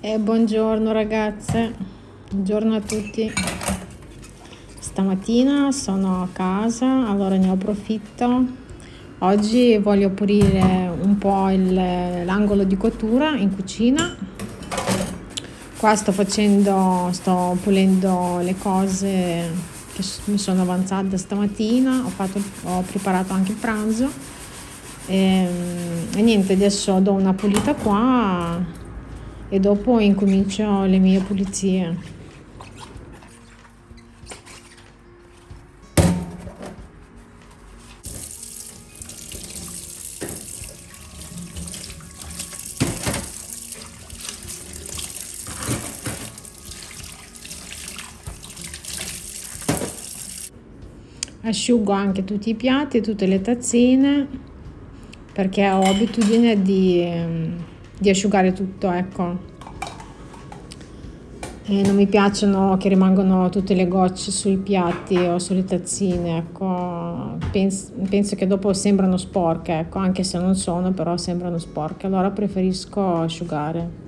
E buongiorno ragazze, buongiorno a tutti. Stamattina sono a casa, allora ne approfitto. Oggi voglio pulire un po' l'angolo di cottura in cucina. Qua sto facendo, sto pulendo le cose che mi sono avanzate stamattina, ho, fatto, ho preparato anche il pranzo. E, e niente, adesso do una pulita qua e dopo incomincio le mie pulizie. asciugo anche tutti i piatti, tutte le tazzine perché ho abitudine di di asciugare tutto ecco. E non mi piacciono che rimangano tutte le gocce sui piatti o sulle tazzine ecco. Penso, penso che dopo sembrano sporche ecco anche se non sono però sembrano sporche. Allora preferisco asciugare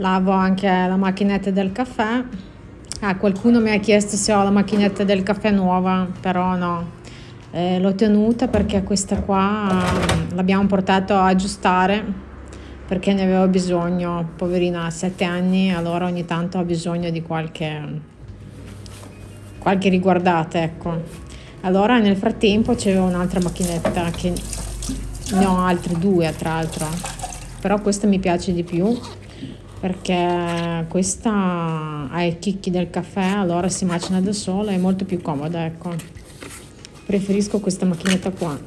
lavo anche la macchinetta del caffè. Ah, qualcuno mi ha chiesto se ho la macchinetta del caffè nuova però no. Eh, l'ho tenuta perché questa qua mm, l'abbiamo portato a aggiustare perché ne avevo bisogno. Poverina ha 7 anni allora ogni tanto ha bisogno di qualche qualche riguardata ecco. Allora nel frattempo c'era un'altra macchinetta che ne ho altre due tra l'altro. Però questa mi piace di più perché questa ha i chicchi del caffè allora si macina da sola è molto più comoda ecco. Preferisco questa macchinetta qua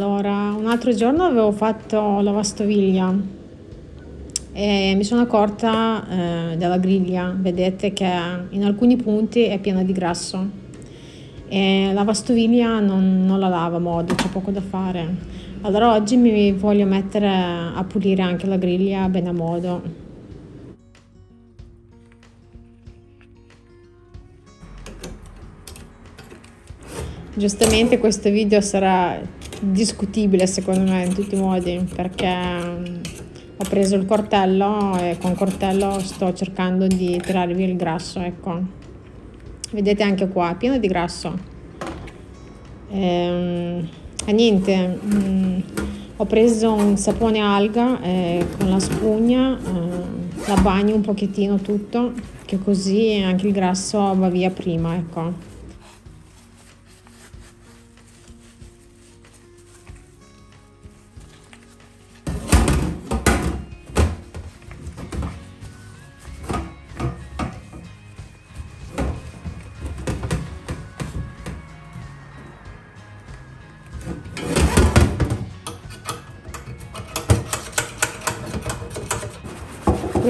Allora, un altro giorno avevo fatto lavastoviglie e mi sono accorta eh, della griglia, vedete che in alcuni punti è piena di grasso e la lavastoviglie non, non la lava a modo, c'è poco da fare. Allora oggi mi voglio mettere a pulire anche la griglia bene a modo. Giustamente questo video sarà discutibile secondo me in tutti i modi perché mm, ho preso il cortello e con il cortello sto cercando di tirare via il grasso ecco. Vedete anche qua è pieno di grasso. E, ehm, e niente mh, mm, ho preso un sapone alga e con la spugna eh, la bagno un pochettino tutto che così anche il grasso va via prima ecco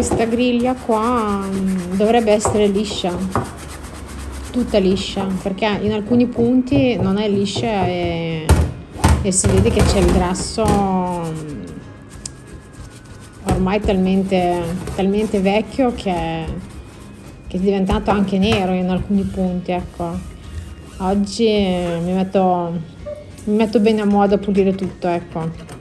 questa griglia qua dovrebbe essere liscia tutta liscia perché in alcuni punti non è liscia e, e si vede che c'è il grasso mm, ormai talmente, talmente vecchio che, che, è diventato anche nero in alcuni punti ecco. Oggi mi metto, mi metto bene a modo a pulire tutto ecco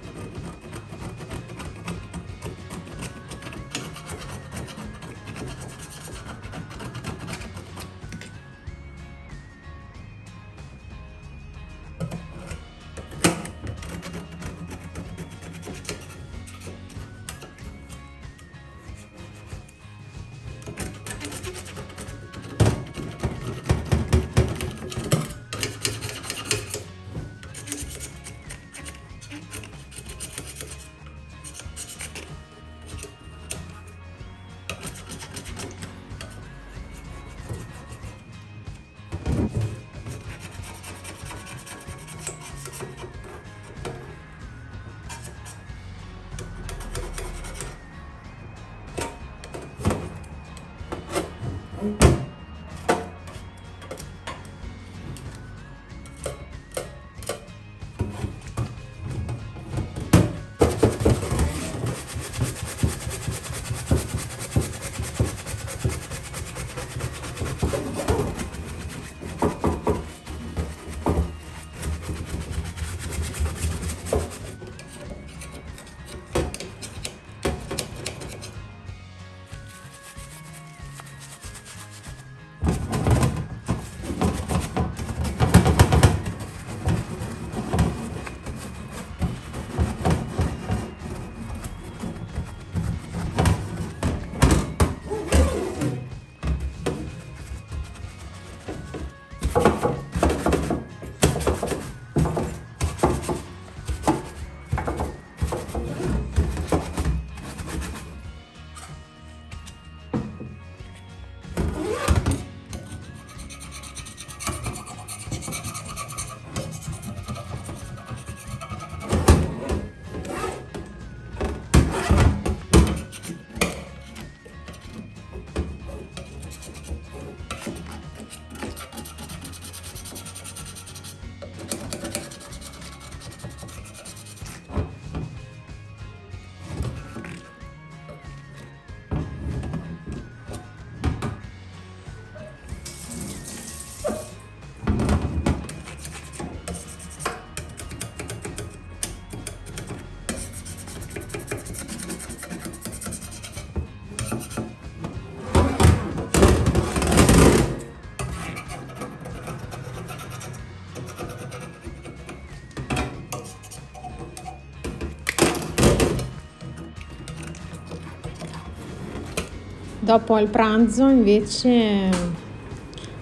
Dopo il pranzo invece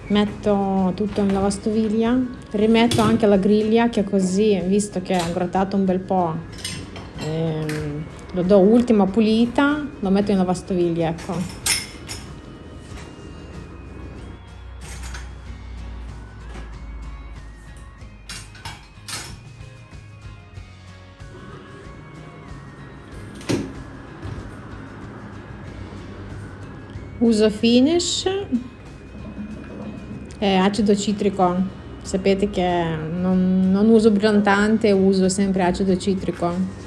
metto tutto in lavastoviglie, rimetto anche la griglia che così, visto che ha grattato un bel po', ehm, lo do ultima pulita, lo metto in lavastoviglie, ecco. Uso finish e acido citrico. Sapete che non, non uso brillantante uso sempre acido citrico.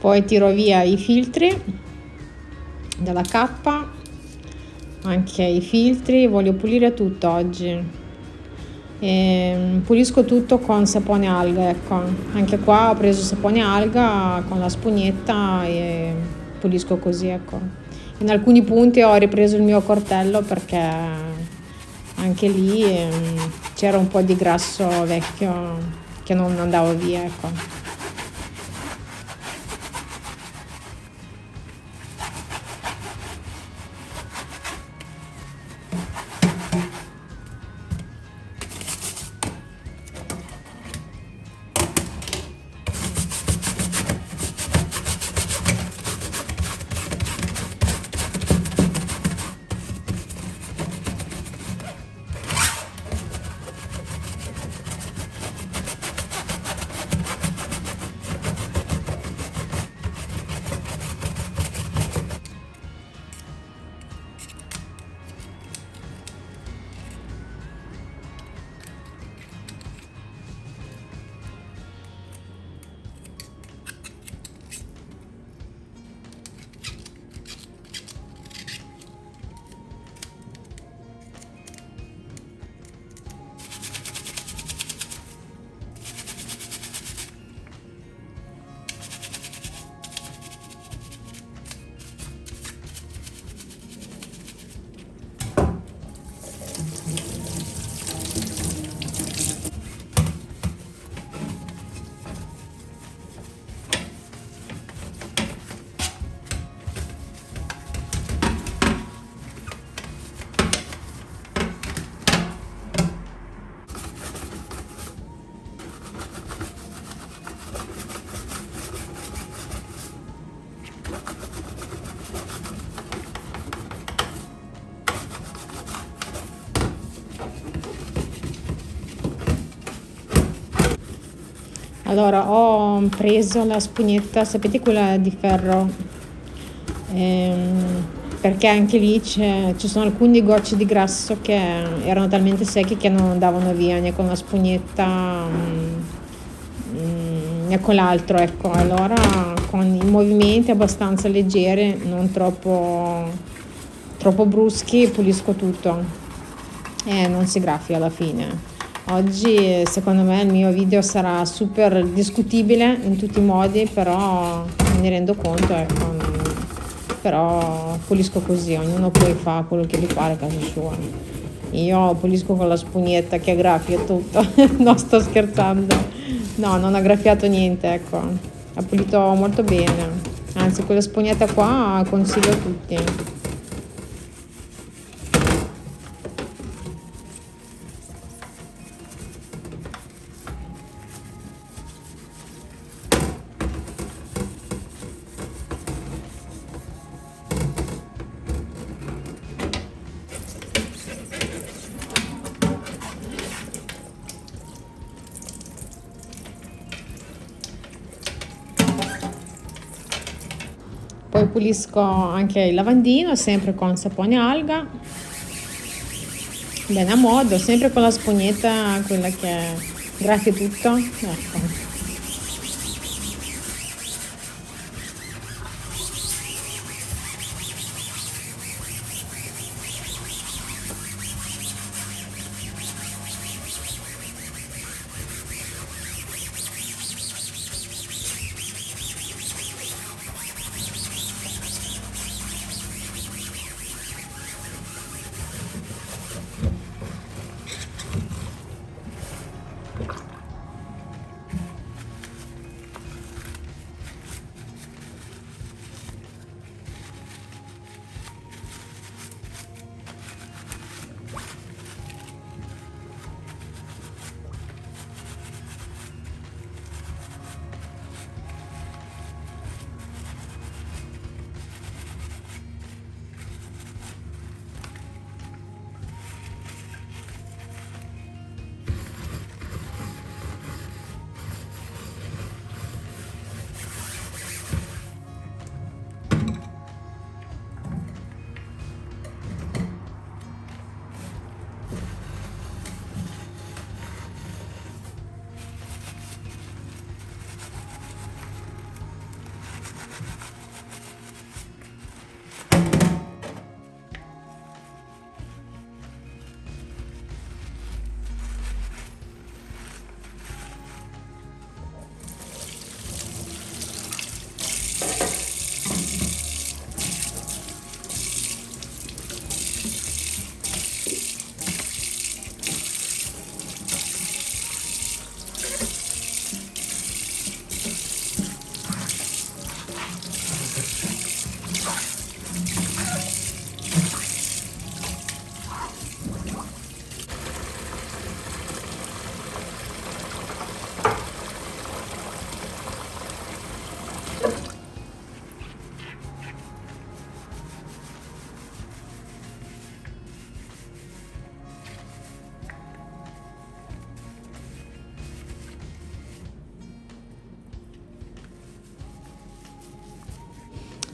Poi tiro via i filtri della cappa anche i filtri voglio pulire tutto oggi e ehm, pulisco tutto con sapone alga ecco. Anche qua ho preso sapone alga con la spugnetta e pulisco così ecco. In alcuni punti ho ripreso il mio cortello perché anche lì ehm, c'era un po' di grasso vecchio che non andava via ecco allora ho preso la spugnetta sapete quella di ferro? Ehm, perché anche lì ci sono alcuni gocce di grasso che erano talmente secchi che non andavano via né con la spugnetta mm, né con l'altro ecco. Allora con i movimenti abbastanza leggeri non troppo troppo bruschi pulisco tutto. E non si graffia alla fine Oggi secondo me il mio video sarà super discutibile in tutti i modi, però mi rendo conto, ecco, però pulisco così, ognuno poi fa quello che gli pare a casa sua. Io pulisco con la spugnetta che aggraffia tutto, no sto scherzando, no non ha graffiato niente, ecco, ha pulito molto bene, anzi quella spugnetta qua consiglio a tutti. Pulisco anche il lavandino sempre con sapone alga. Bene a modo sempre con la spugnetta quella che graffia tutto ecco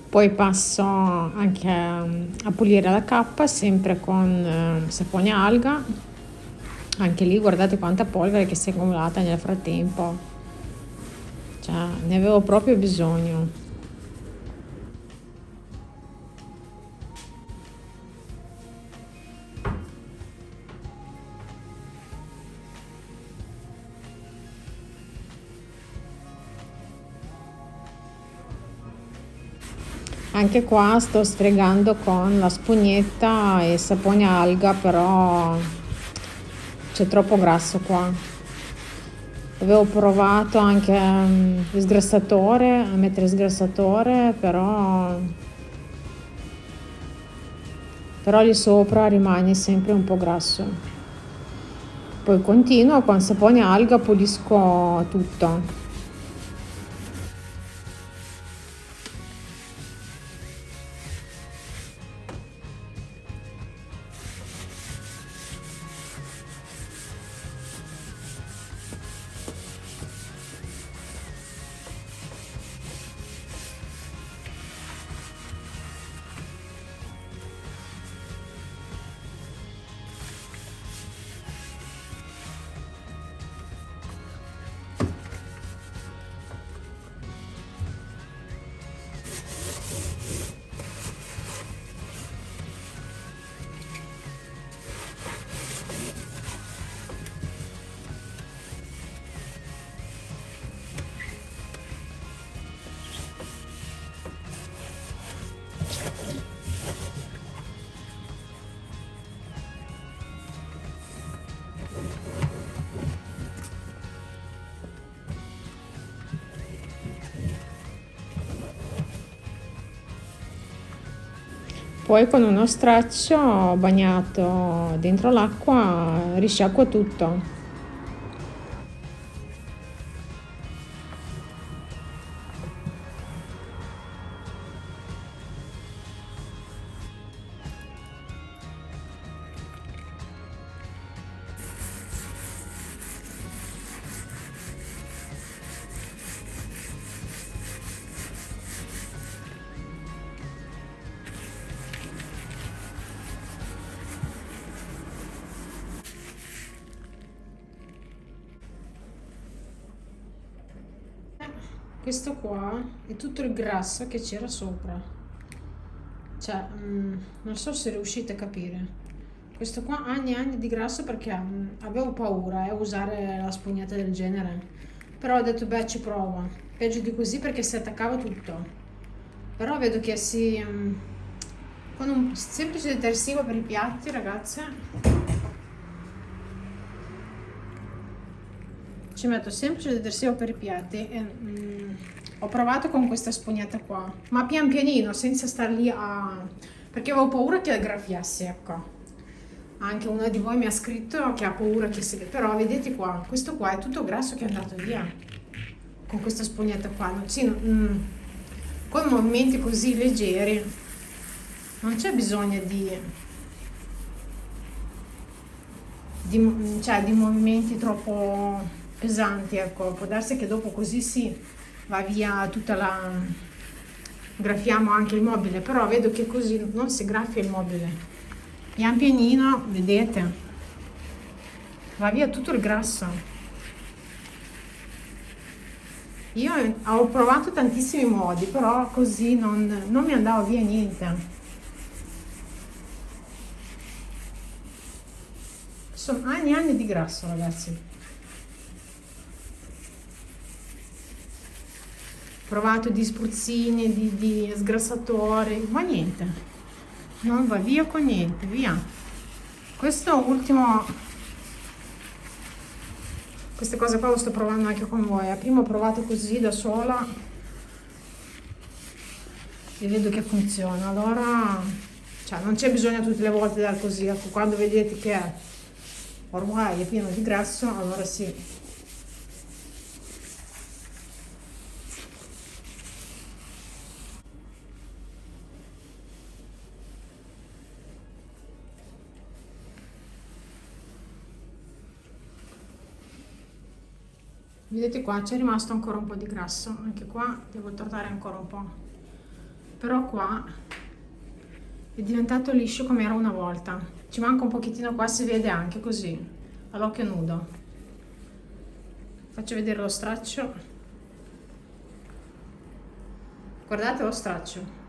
poi passo anche a pulire la cappa sempre con eh, sapone alga. Anche lì guardate quanta polvere che si è accumulata nel frattempo. Cioè ne avevo proprio bisogno anche qua sto sfregando con la spugnetta e sapone alga però c'è troppo grasso qua. Avevo provato anche il sgrassatore a mettere il sgrassatore però però lì sopra rimane sempre un po' grasso. Poi continuo con sapone alga pulisco tutto poi con uno straccio bagnato dentro l'acqua risciacqua tutto questo qua è tutto il grasso che c'era sopra. Cioè mm, non so se riuscite a capire. Questo qua anni e anni di grasso perché mm, avevo paura a eh, usare la spugnetta del genere. Però ho detto beh ci provo. Peggio di così perché si attaccava tutto. Però vedo che si mm, con un semplice detersivo per i piatti ragazze ci metto semplice detersivo per i piatti e, mm, ho provato con questa spugnetta qua ma pian pianino senza star lì a perché avevo paura che graffiassi ecco. Anche una di voi mi ha scritto che ha paura che si però vedete qua questo qua è tutto grasso che è andato via con questa spugnetta qua. Sì, mm, con movimenti così leggeri non c'è bisogno di, di, cioè, di movimenti troppo pesanti ecco. Può darsi che dopo così si va via tutta la graffiamo anche il mobile però vedo che così non si graffia il mobile. Pian pianino vedete va via tutto il grasso. Io ho provato tantissimi modi però così non, non mi andava via niente. Sono anni e anni di grasso ragazzi provato di spruzzini, di, di sgrassatori, ma niente, non va via con niente, via. Questo ultimo, queste cose qua lo sto provando anche con voi, prima ho provato così da sola e vedo che funziona, allora cioè, non c'è bisogno tutte le volte dal così, ecco, quando vedete che ormai è pieno di grasso, allora sì, vedete qua c'è rimasto ancora un po' di grasso anche qua devo tornare ancora un po' però qua è diventato liscio come era una volta. Ci manca un pochettino qua si vede anche così all'occhio nudo. Faccio vedere lo straccio. Guardate lo straccio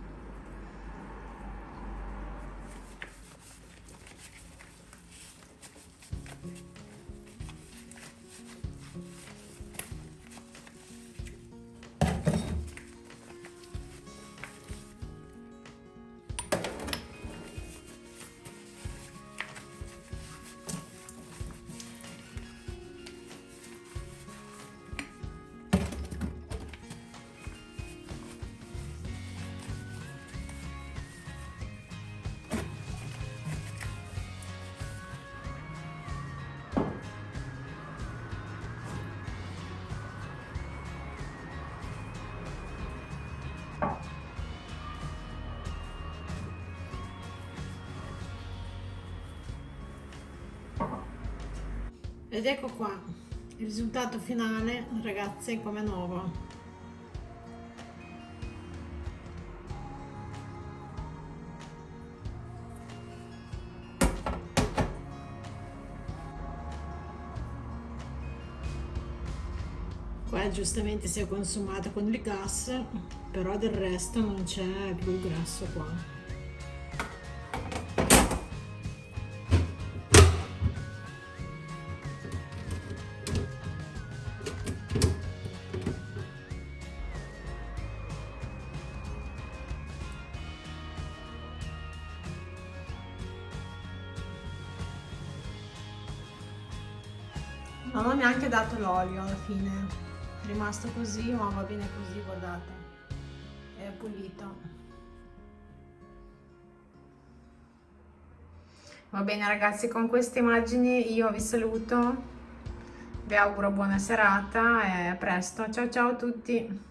ed ecco qua il risultato finale ragazze come nuovo. Qua giustamente si è consumata con il gas però del resto non c'è più il grasso qua olio alla fine. È rimasto così ma va bene così guardate. È pulito. Va bene ragazzi con queste immagini io vi saluto. Vi auguro buona serata e a presto. Ciao ciao a tutti.